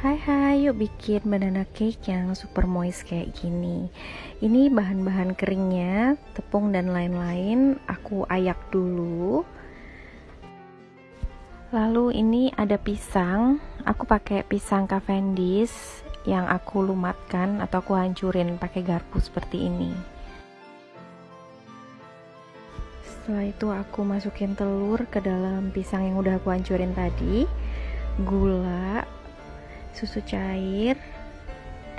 Hai hai, yuk bikin banana cake yang super moist kayak gini. Ini bahan-bahan keringnya, tepung dan lain-lain Aku ayak dulu. Lalu ini ada pisang. Aku pakai pisang Cavendish Yang aku lumatkan atau aku hancurin pakai garpu seperti ini. Setelah itu aku masukin telur ke dalam pisang yang udah aku hancurin tadi. Gula susu cair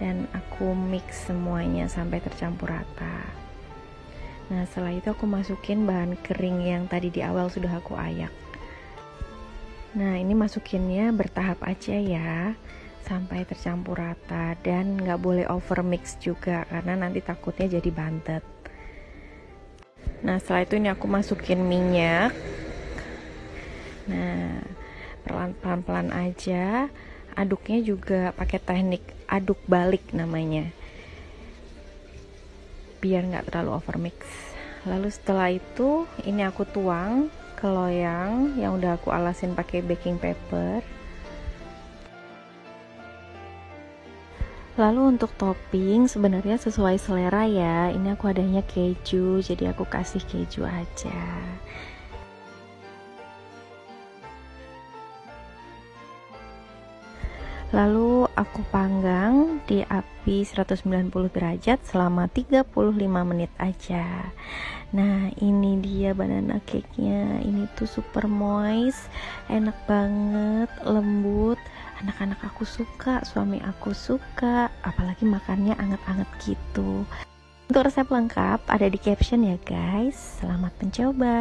dan aku mix semuanya sampai tercampur rata. Nah setelah itu aku masukin bahan kering yang tadi di awal sudah aku ayak. Nah ini masukinnya bertahap aja ya sampai tercampur rata dan nggak boleh over mix juga karena nanti takutnya jadi bantet. Nah setelah itu ini aku masukin minyak. Nah pelan-pelan aja aduknya juga pakai teknik aduk balik namanya biar nggak terlalu over mix lalu setelah itu ini aku tuang ke loyang yang udah aku alasin pakai baking paper Lalu untuk topping sebenarnya sesuai selera ya. Ini aku adanya keju, jadi aku kasih keju aja. Lalu aku panggang di api 190 derajat selama 35 menit aja. Nah, ini dia banana cake-nya. Ini tuh super moist, enak banget, lembut. Anak-anak aku suka, suami aku suka, apalagi makannya anget-anget gitu. Untuk resep lengkap ada di caption ya guys. Selamat mencoba.